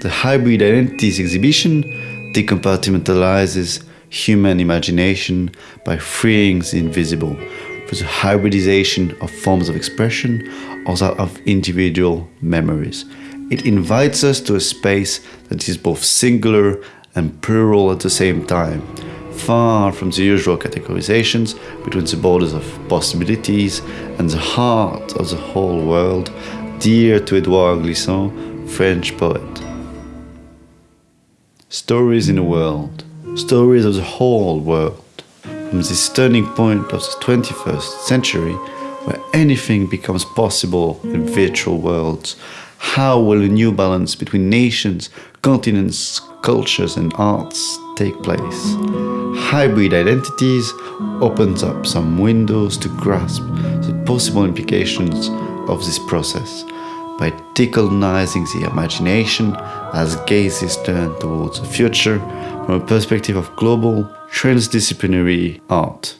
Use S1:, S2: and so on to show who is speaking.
S1: The Hybrid Identities exhibition decompartmentalizes human imagination by freeing the invisible for the hybridization of forms of expression or of individual memories. It invites us to a space that is both singular and plural at the same time, far from the usual categorizations between the borders of possibilities and the heart of the whole world, dear to Edouard Glissant, French poet. Stories in a world, stories of the whole world, from this turning point of the 21st century, where anything becomes possible in virtual worlds, how will a new balance between nations, continents, cultures and arts take place? Hybrid identities opens up some windows to grasp the possible implications of this process by decolonizing the imagination as gazes turn towards the future from a perspective of global transdisciplinary art.